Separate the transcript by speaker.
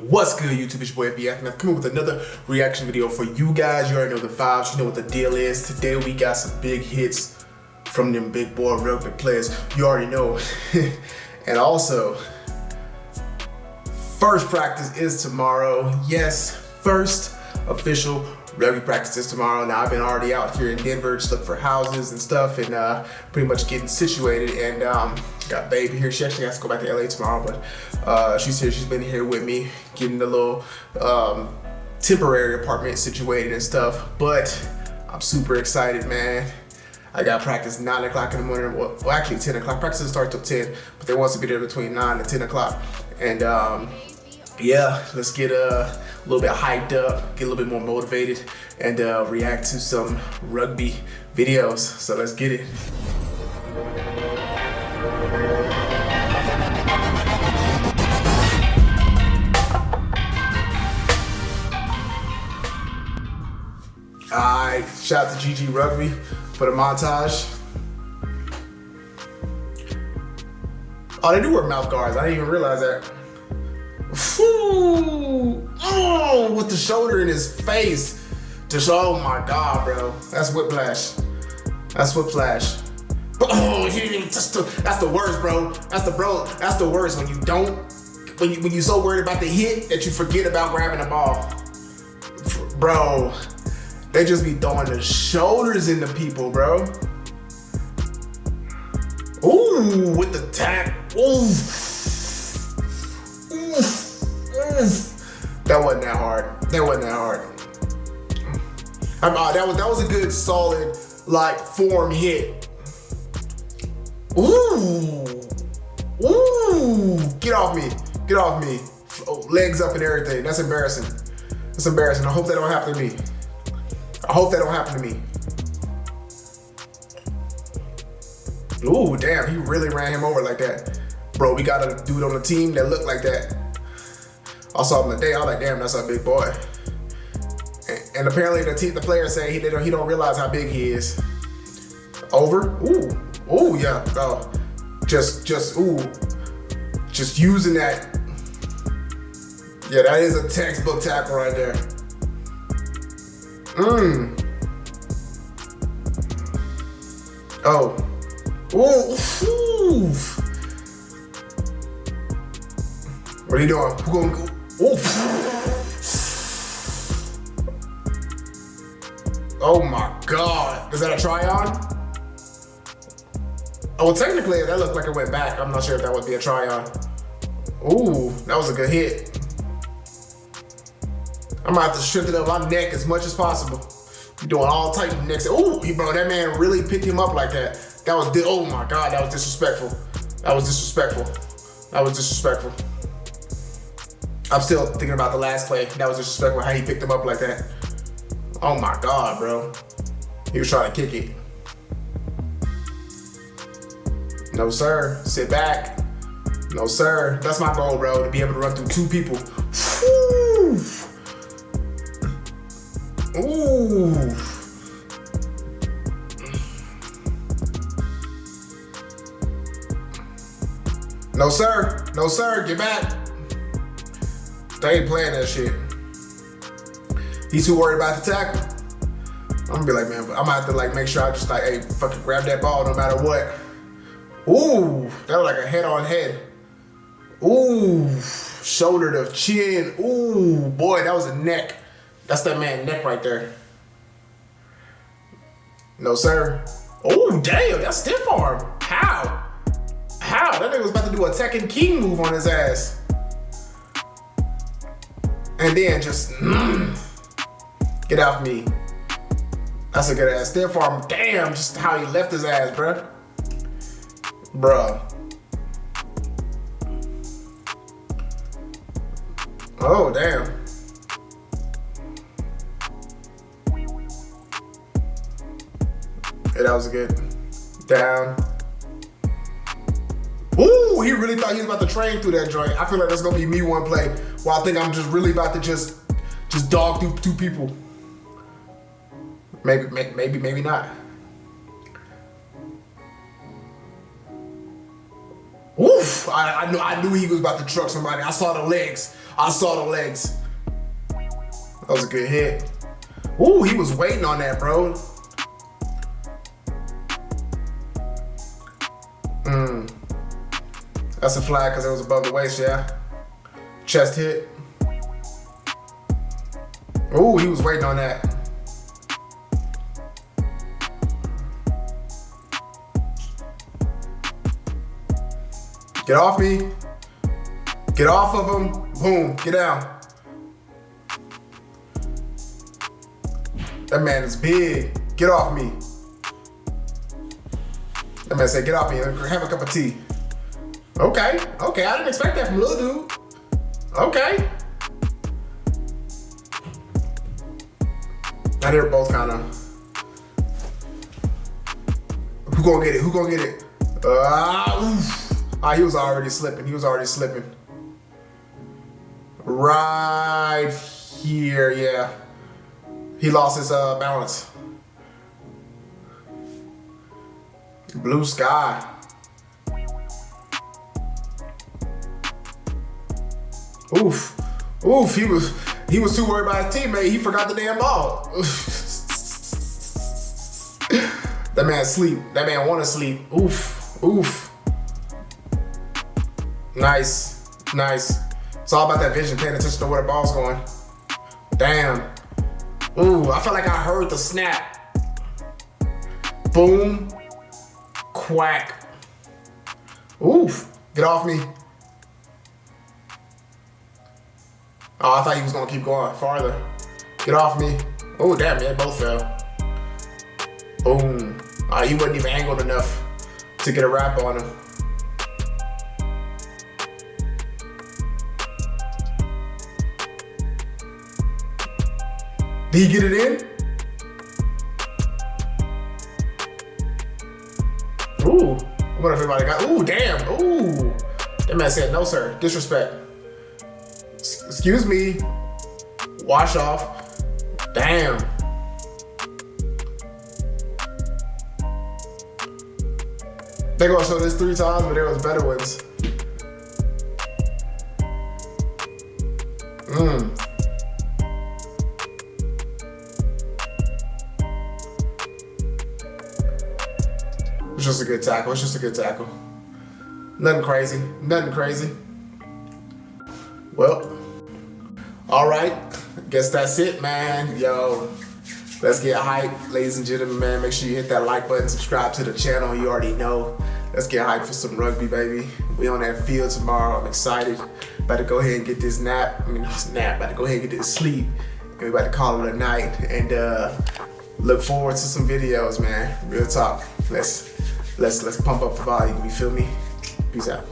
Speaker 1: What's good, YouTube? It's your boy FB come up with another reaction video for you guys. You already know the vibes, you know what the deal is. Today we got some big hits from them big boy rugby players. You already know. and also, first practice is tomorrow. Yes, first official rugby practices tomorrow. Now I've been already out here in Denver just looking for houses and stuff and uh, pretty much getting situated and um, got baby here. She actually has to go back to LA tomorrow, but uh, she's here. She's been here with me getting the little um, temporary apartment situated and stuff. But I'm super excited, man. I got practice 9 o'clock in the morning. Well, well, actually 10 o'clock. Practice starts till 10, but they want to be there between 9 and 10 o'clock. And um, yeah, let's get uh, a little bit hyped up, get a little bit more motivated, and uh, react to some rugby videos. So let's get it. Alright, shout out to GG Rugby for the montage. Oh, they do wear mouth guards. I didn't even realize that. Ooh, oh, with the shoulder in his face. Just, oh my God, bro. That's whiplash. That's whiplash. Oh, he didn't even touch the, that's the worst, bro. That's the, bro, that's the worst when you don't, when, you, when you're so worried about the hit that you forget about grabbing the ball. Bro, they just be throwing the shoulders into people, bro. Ooh, with the tack. Ooh. That wasn't that hard. That wasn't that hard. Uh, that was that was a good solid like form hit. Ooh, ooh! Get off me! Get off me! Oh, legs up and everything. That's embarrassing. That's embarrassing. I hope that don't happen to me. I hope that don't happen to me. Ooh, damn! He really ran him over like that, bro. We got a dude on the team that looked like that. I saw him today. I was like, damn, that's a big boy. And, apparently the the player say he don't, he don't realize how big he is. Over. Ooh. Ooh, yeah. Oh, just, just, ooh. Just using that. Yeah, that is a textbook tackle right there. Mmm. Oh. Ooh. What are you doing? Who going Oof. Oh my God. Is that a try on? Oh, technically that looked like it went back. I'm not sure if that would be a try on. Ooh, that was a good hit. I'm gonna have to strengthen up my neck as much as possible. doing all of necks. Ooh, bro, that man really picked him up like that. That was, oh my God, that was disrespectful. That was disrespectful. That was disrespectful. I'm still thinking about the last play. That was disrespectful how he picked him up like that. Oh my God, bro. He was trying to kick it. No, sir. Sit back. No, sir. That's my goal, bro, to be able to run through two people. Ooh. No, sir. No, sir. Get back. They ain't playing that shit. He's too worried about the tackle. I'm gonna be like, man, I'm gonna have to like make sure I just like, hey, fucking grab that ball no matter what. Ooh, that was like a head on head. Ooh, shoulder to chin. Ooh, boy, that was a neck. That's that man neck right there. No, sir. Oh, damn, that's stiff arm. How? How? That nigga was about to do a Tekken King move on his ass and then just mm, get off me. That's a good ass stiff arm. Damn, just how he left his ass, bruh. Bruh. Oh, damn. Yeah, that was good. Down. Ooh, he really thought he was about to train through that joint. I feel like that's gonna be me one play. Well, I think I'm just really about to just just dog through two people. Maybe, maybe, maybe not. Oof. I, I, knew, I knew he was about to truck somebody. I saw the legs. I saw the legs. That was a good hit. Ooh, he was waiting on that, bro. Mmm. That's a flag because it was above the waist, yeah? Chest hit. Ooh, he was waiting on that. Get off me. Get off of him. Boom, get down. That man is big. Get off me. That man said, get off me. Have a cup of tea. Okay, okay. I didn't expect that from little dude. Okay. Now they're both kind of. Who gonna get it? Who gonna get it? Ah, ah, he was already slipping. He was already slipping. Right here, yeah. He lost his uh, balance. Blue sky. Oof. Oof, he was he was too worried about his teammate, he forgot the damn ball. that man sleep. That man wanna sleep. Oof. Oof. Nice. Nice. It's all about that vision, paying attention to where the ball's going. Damn. Ooh, I felt like I heard the snap. Boom. Quack. Oof. Get off me. Oh, I thought he was gonna keep going farther. Get off me. Oh, damn, they both fell. Boom. Oh, he wasn't even angled enough to get a wrap on him. Did he get it in? Ooh. What if everybody got, ooh, damn, ooh. That man said, no, sir, disrespect. Excuse me. Wash off. Damn. They gonna show this three times, but there was better ones. Mmm. Just a good tackle. It's just a good tackle. Nothing crazy. Nothing crazy. Well, all right. Guess that's it, man. Yo, let's get hype, ladies and gentlemen, man. Make sure you hit that like button, subscribe to the channel. You already know. Let's get hype for some rugby, baby. We on that field tomorrow. I'm excited. About to go ahead and get this nap. I mean, nap. About to go ahead and get this sleep. And we about to call it a night. And uh, look forward to some videos, man. Real talk. Let's let's let's pump up the volume. You feel me? Peace out.